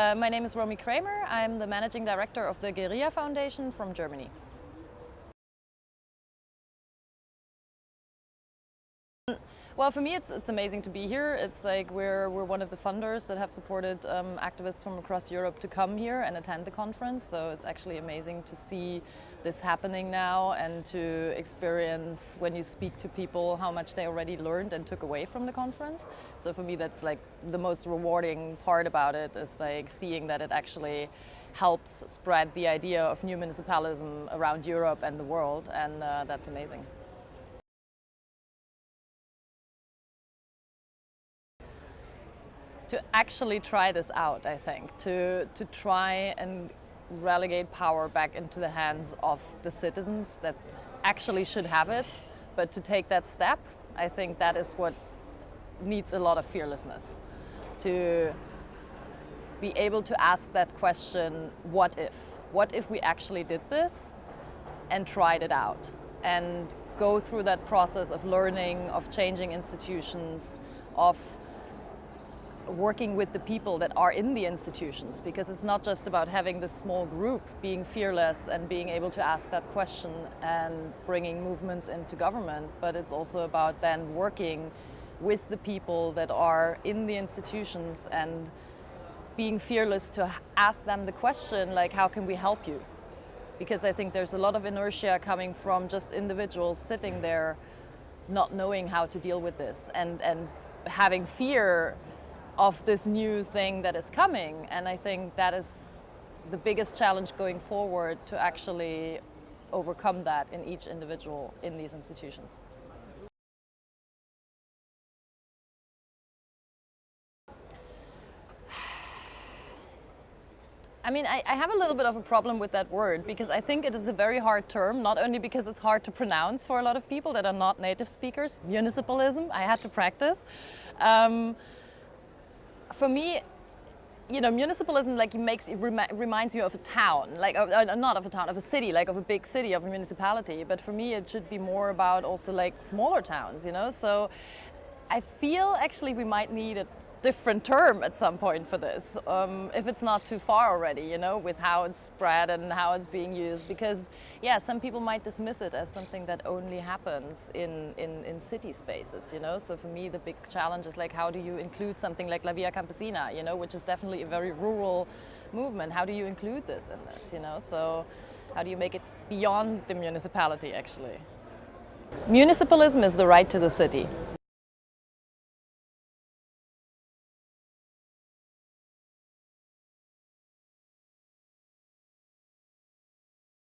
Uh, my name is Romy Kramer. I'm the managing director of the Guerrilla Foundation from Germany. Well, for me, it's, it's amazing to be here. It's like we're, we're one of the funders that have supported um, activists from across Europe to come here and attend the conference. So it's actually amazing to see this happening now and to experience when you speak to people how much they already learned and took away from the conference. So for me, that's like the most rewarding part about it is like seeing that it actually helps spread the idea of new municipalism around Europe and the world. And uh, that's amazing. To actually try this out, I think, to, to try and relegate power back into the hands of the citizens that actually should have it, but to take that step, I think that is what needs a lot of fearlessness. To be able to ask that question, what if? What if we actually did this and tried it out? And go through that process of learning, of changing institutions, of working with the people that are in the institutions because it's not just about having this small group being fearless and being able to ask that question and bringing movements into government, but it's also about then working with the people that are in the institutions and being fearless to ask them the question like how can we help you? Because I think there's a lot of inertia coming from just individuals sitting there not knowing how to deal with this and, and having fear of this new thing that is coming. And I think that is the biggest challenge going forward to actually overcome that in each individual in these institutions. I mean, I, I, have a little bit of a problem with that word because I think it is a very hard term, not only because it's hard to pronounce for a lot of people that are not native speakers, municipalism, I had to practice. Um, for me, you know, municipalism like makes it remi reminds you of a town, like uh, not of a town, of a city, like of a big city, of a municipality. But for me, it should be more about also like smaller towns, you know. So I feel actually we might need a different term at some point for this, um, if it's not too far already, you know, with how it's spread and how it's being used. Because, yeah, some people might dismiss it as something that only happens in, in, in city spaces, you know. So for me, the big challenge is like, how do you include something like La Via Campesina, you know, which is definitely a very rural movement. How do you include this in this, you know? So how do you make it beyond the municipality, actually? Municipalism is the right to the city.